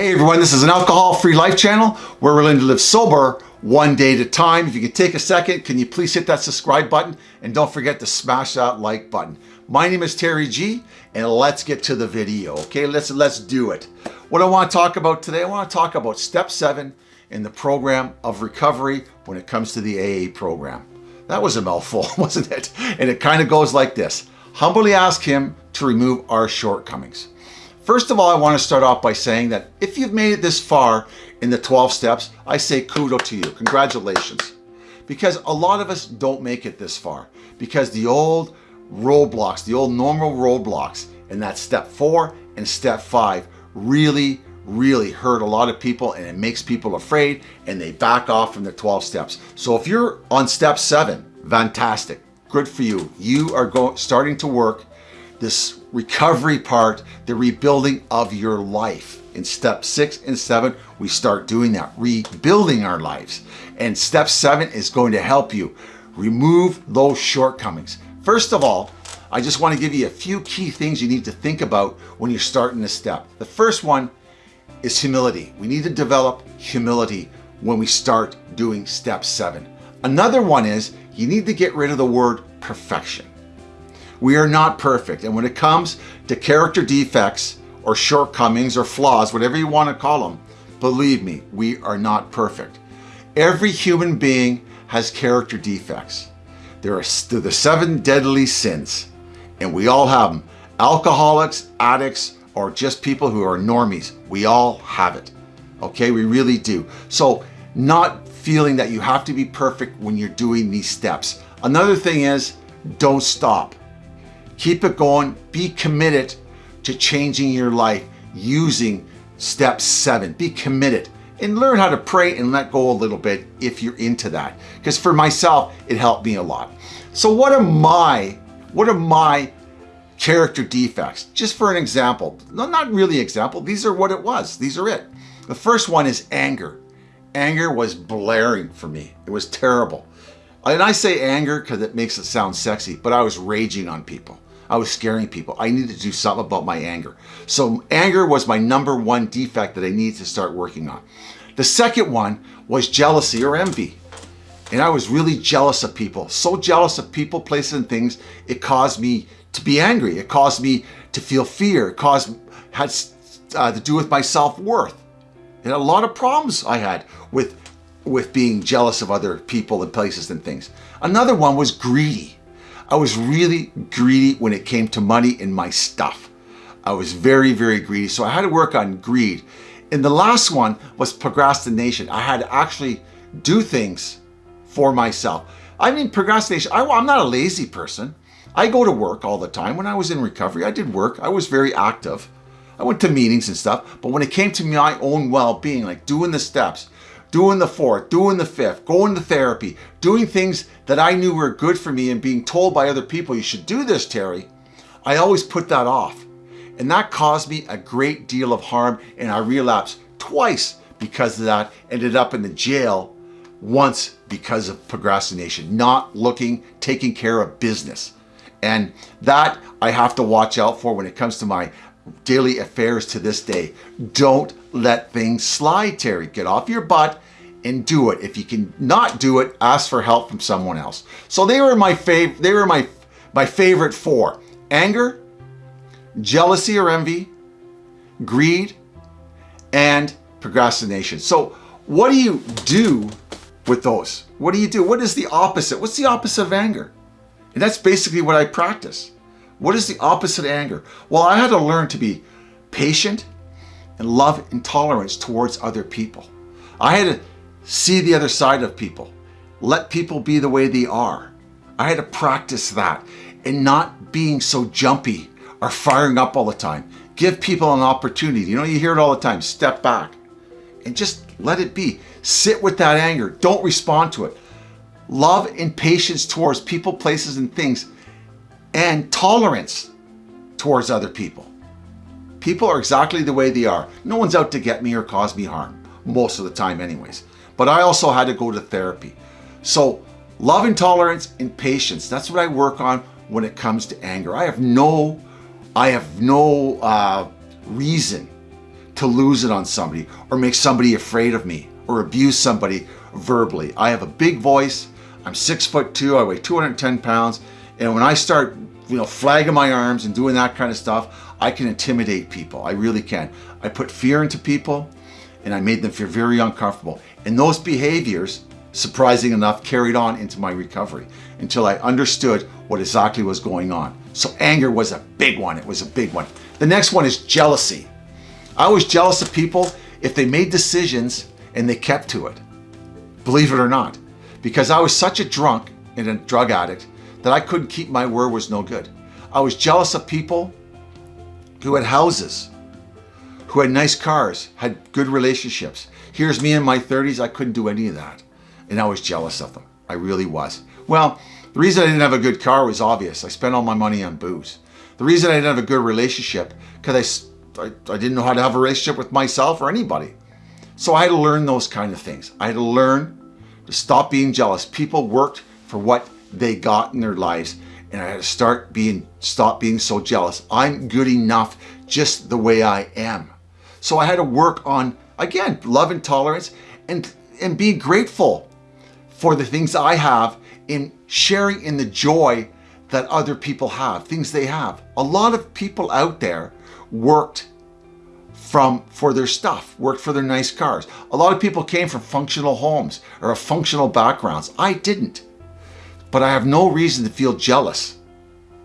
Hey everyone, this is an alcohol-free life channel we're learning to live sober one day at a time. If you could take a second, can you please hit that subscribe button and don't forget to smash that like button. My name is Terry G and let's get to the video, okay? Let's, let's do it. What I want to talk about today, I want to talk about step seven in the program of recovery when it comes to the AA program. That was a mouthful, wasn't it? And it kind of goes like this. Humbly ask him to remove our shortcomings. First of all, I want to start off by saying that if you've made it this far in the 12 steps, I say kudo to you. Congratulations. Because a lot of us don't make it this far because the old roadblocks, the old normal roadblocks in that step four and step five really, really hurt a lot of people and it makes people afraid and they back off from the 12 steps. So if you're on step seven, fantastic. Good for you. You are going starting to work this recovery part, the rebuilding of your life. In step six and seven, we start doing that, rebuilding our lives. And step seven is going to help you remove those shortcomings. First of all, I just want to give you a few key things you need to think about when you're starting this step. The first one is humility. We need to develop humility when we start doing step seven. Another one is you need to get rid of the word perfection. We are not perfect. And when it comes to character defects or shortcomings or flaws, whatever you want to call them, believe me, we are not perfect. Every human being has character defects. There are the seven deadly sins, and we all have them. Alcoholics, addicts, or just people who are normies, we all have it. Okay, we really do. So not feeling that you have to be perfect when you're doing these steps. Another thing is, don't stop. Keep it going. Be committed to changing your life using step seven. Be committed and learn how to pray and let go a little bit if you're into that. Because for myself, it helped me a lot. So what are my, what are my character defects? Just for an example, no, not really example, these are what it was. These are it. The first one is anger. Anger was blaring for me. It was terrible. And I say anger because it makes it sound sexy, but I was raging on people. I was scaring people. I needed to do something about my anger. So anger was my number one defect that I needed to start working on. The second one was jealousy or envy. And I was really jealous of people. So jealous of people, places, and things, it caused me to be angry. It caused me to feel fear. It caused, had uh, to do with my self-worth. And a lot of problems I had with, with being jealous of other people and places and things. Another one was greedy. I was really greedy when it came to money and my stuff. I was very, very greedy. So I had to work on greed. And the last one was procrastination. I had to actually do things for myself. I mean, procrastination, I, I'm not a lazy person. I go to work all the time. When I was in recovery, I did work. I was very active. I went to meetings and stuff. But when it came to my own well-being, like doing the steps, doing the fourth, doing the fifth, going to therapy, doing things that I knew were good for me and being told by other people, you should do this, Terry, I always put that off. And that caused me a great deal of harm and I relapsed twice because of that, ended up in the jail once because of procrastination, not looking, taking care of business. And that I have to watch out for when it comes to my daily affairs to this day. Don't let things slide, Terry. Get off your butt and do it. If you can not do it, ask for help from someone else. So they were my fav they were my my favorite four. Anger, jealousy or envy, greed, and procrastination. So what do you do with those? What do you do? What is the opposite? What's the opposite of anger? And that's basically what I practice. What is the opposite of anger? Well, I had to learn to be patient and love and tolerance towards other people. I had to see the other side of people. Let people be the way they are. I had to practice that and not being so jumpy or firing up all the time. Give people an opportunity. You know, you hear it all the time. Step back and just let it be. Sit with that anger. Don't respond to it. Love and patience towards people, places, and things and tolerance towards other people. People are exactly the way they are. No one's out to get me or cause me harm, most of the time anyways. But I also had to go to therapy. So love and tolerance and patience, that's what I work on when it comes to anger. I have no, I have no uh, reason to lose it on somebody or make somebody afraid of me or abuse somebody verbally. I have a big voice. I'm six foot two. I weigh 210 pounds. And when I start, you know, flagging my arms and doing that kind of stuff, I can intimidate people. I really can. I put fear into people and I made them feel very uncomfortable. And those behaviors, surprising enough, carried on into my recovery until I understood what exactly was going on. So anger was a big one. It was a big one. The next one is jealousy. I was jealous of people if they made decisions and they kept to it. Believe it or not. Because I was such a drunk and a drug addict that I couldn't keep my word was no good. I was jealous of people who had houses, who had nice cars, had good relationships. Here's me in my 30s, I couldn't do any of that. And I was jealous of them. I really was. Well, the reason I didn't have a good car was obvious. I spent all my money on booze. The reason I didn't have a good relationship, because I, I, I didn't know how to have a relationship with myself or anybody. So I had to learn those kind of things. I had to learn to stop being jealous. People worked for what they got in their lives and I had to start being, stop being so jealous. I'm good enough just the way I am. So I had to work on, again, love and tolerance and, and be grateful for the things I have in sharing in the joy that other people have, things they have. A lot of people out there worked from for their stuff, worked for their nice cars. A lot of people came from functional homes or functional backgrounds. I didn't. But I have no reason to feel jealous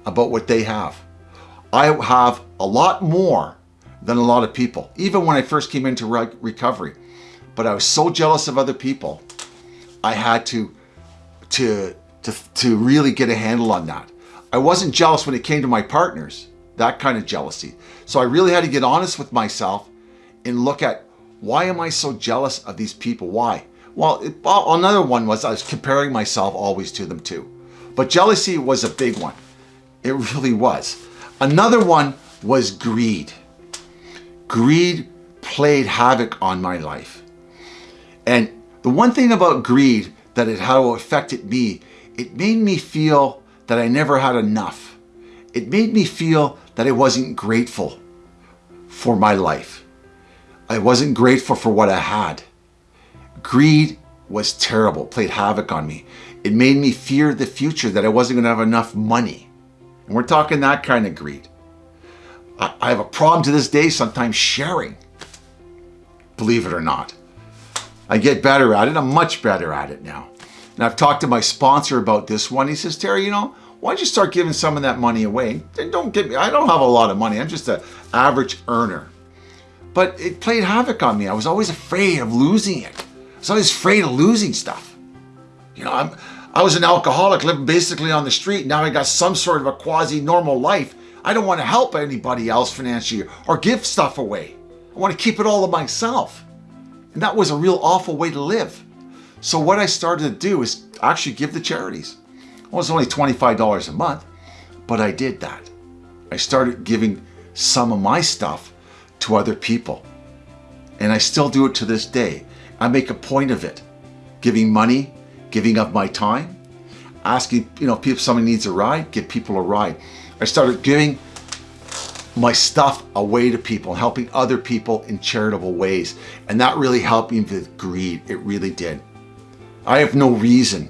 about what they have. I have a lot more than a lot of people, even when I first came into re recovery. But I was so jealous of other people, I had to, to, to, to really get a handle on that. I wasn't jealous when it came to my partners, that kind of jealousy. So I really had to get honest with myself and look at why am I so jealous of these people? Why? Well, it, another one was I was comparing myself always to them too. But jealousy was a big one. It really was. Another one was greed. Greed played havoc on my life. And the one thing about greed that it how affected me, it made me feel that I never had enough. It made me feel that I wasn't grateful for my life. I wasn't grateful for what I had. Greed was terrible, played havoc on me. It made me fear the future that I wasn't gonna have enough money. And we're talking that kind of greed. I, I have a problem to this day sometimes sharing, believe it or not. I get better at it, I'm much better at it now. And I've talked to my sponsor about this one. He says, Terry, you know, why don't you start giving some of that money away? And don't get me, I don't have a lot of money. I'm just an average earner. But it played havoc on me. I was always afraid of losing it. So I afraid of losing stuff. You know, I'm, I was an alcoholic living basically on the street. Now I got some sort of a quasi-normal life. I don't want to help anybody else financially or give stuff away. I want to keep it all to myself. And that was a real awful way to live. So what I started to do is actually give the charities. Well, it was only $25 a month, but I did that. I started giving some of my stuff to other people. And I still do it to this day. I make a point of it. Giving money, giving up my time, asking, you know, if somebody needs a ride, give people a ride. I started giving my stuff away to people, helping other people in charitable ways. And that really helped me with greed. It really did. I have no reason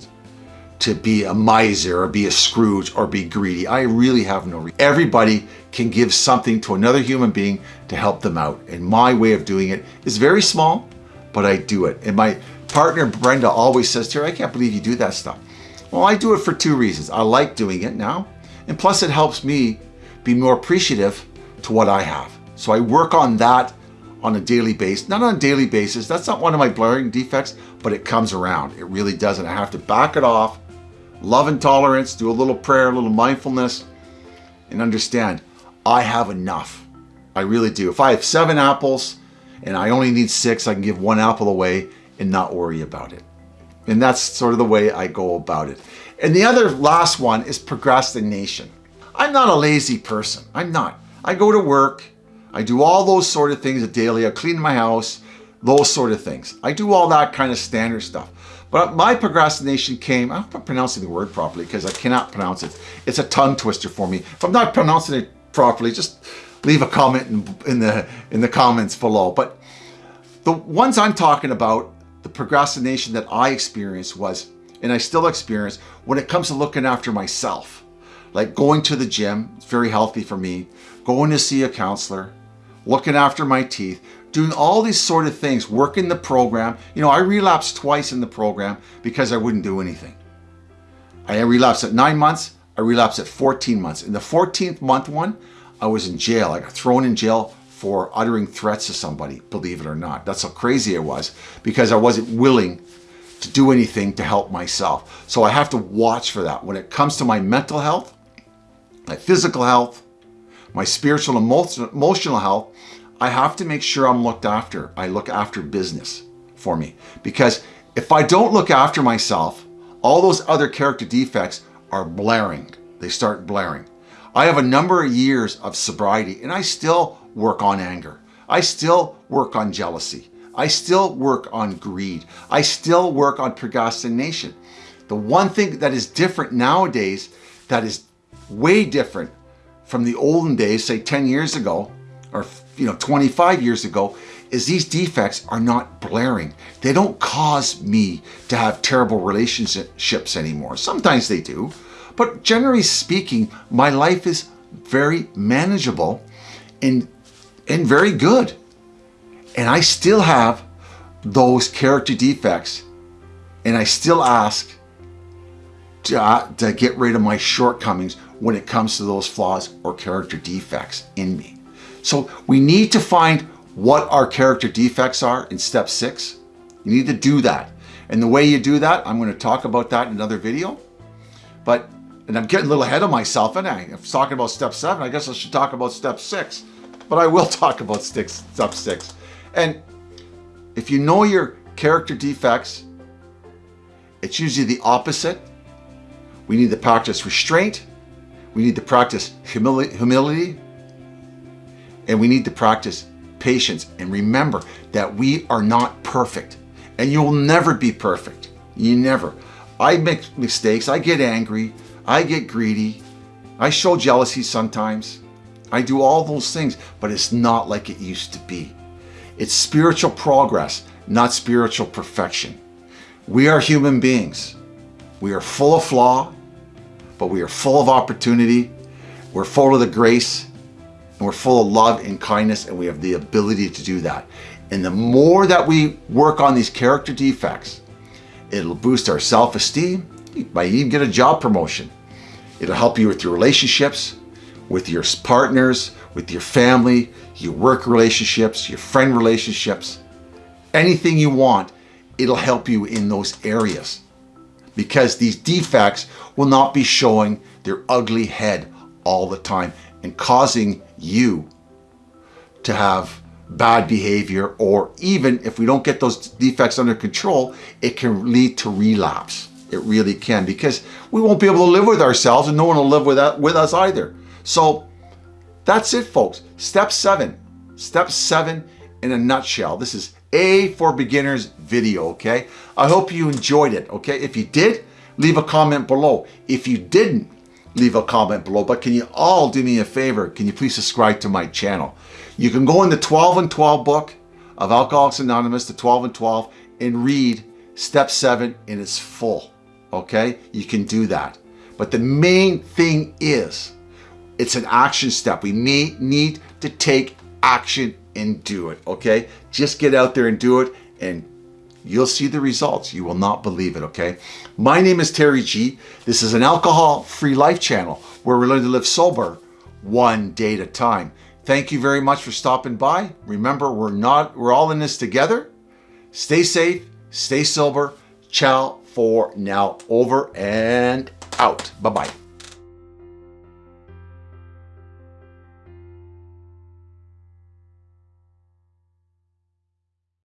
to be a miser or be a Scrooge or be greedy. I really have no reason. Everybody can give something to another human being to help them out. And my way of doing it is very small, but I do it. And my partner, Brenda, always says, Terry, I can't believe you do that stuff. Well, I do it for two reasons. I like doing it now, and plus it helps me be more appreciative to what I have. So I work on that on a daily basis, not on a daily basis. That's not one of my blurring defects, but it comes around. It really does. And I have to back it off, love and tolerance, do a little prayer, a little mindfulness, and understand I have enough. I really do. If I have seven apples, and I only need six, I can give one apple away and not worry about it. And that's sort of the way I go about it. And the other last one is procrastination. I'm not a lazy person. I'm not. I go to work. I do all those sort of things daily. I clean my house, those sort of things. I do all that kind of standard stuff. But my procrastination came, I'm not pronouncing the word properly because I cannot pronounce it. It's a tongue twister for me. If I'm not pronouncing it properly, just leave a comment in, in the in the comments below. But the ones I'm talking about, the procrastination that I experienced was, and I still experience, when it comes to looking after myself. Like going to the gym, it's very healthy for me, going to see a counselor, looking after my teeth, doing all these sort of things, working the program. You know, I relapsed twice in the program because I wouldn't do anything. I relapsed at nine months, I relapsed at 14 months. In the 14th month one, I was in jail. I got thrown in jail for uttering threats to somebody, believe it or not. That's how crazy I was because I wasn't willing to do anything to help myself. So I have to watch for that. When it comes to my mental health, my physical health, my spiritual and emotional health, I have to make sure I'm looked after. I look after business for me because if I don't look after myself, all those other character defects are blaring. They start blaring. I have a number of years of sobriety and I still work on anger. I still work on jealousy. I still work on greed. I still work on procrastination. The one thing that is different nowadays that is way different from the olden days, say 10 years ago, or you know 25 years ago, is these defects are not blaring. They don't cause me to have terrible relationships anymore. Sometimes they do, but generally speaking, my life is very manageable and, and very good. And I still have those character defects and I still ask to, uh, to get rid of my shortcomings when it comes to those flaws or character defects in me. So we need to find what our character defects are in step six. You need to do that. And the way you do that, I'm going to talk about that in another video. But, and I'm getting a little ahead of myself, and I, I'm talking about step seven. I guess I should talk about step six. But I will talk about step six. And if you know your character defects, it's usually the opposite. We need to practice restraint we need to practice humility, humility and we need to practice patience and remember that we are not perfect and you'll never be perfect. You never. I make mistakes. I get angry. I get greedy. I show jealousy sometimes. I do all those things, but it's not like it used to be. It's spiritual progress, not spiritual perfection. We are human beings. We are full of flaw but we are full of opportunity. We're full of the grace we're full of love and kindness and we have the ability to do that. And the more that we work on these character defects, it'll boost our self-esteem. You might even get a job promotion. It'll help you with your relationships, with your partners, with your family, your work relationships, your friend relationships, anything you want, it'll help you in those areas because these defects will not be showing their ugly head all the time and causing you to have bad behavior or even if we don't get those defects under control, it can lead to relapse. It really can because we won't be able to live with ourselves and no one will live with, that, with us either. So that's it folks. Step seven. Step seven in a nutshell. This is A for Beginners video, okay? I hope you enjoyed it, okay? If you did, leave a comment below. If you didn't, leave a comment below. But can you all do me a favor? Can you please subscribe to my channel? You can go in the 12 and 12 book of Alcoholics Anonymous, the 12 and 12, and read step seven in its full, okay? You can do that. But the main thing is, it's an action step. We may need to take action and do it, okay? Just get out there and do it and you'll see the results. You will not believe it, okay? My name is Terry G. This is an alcohol-free life channel where we learn to live sober one day at a time. Thank you very much for stopping by. Remember, we're not, we're all in this together. Stay safe, stay sober. Ciao for now. Over and out. Bye-bye.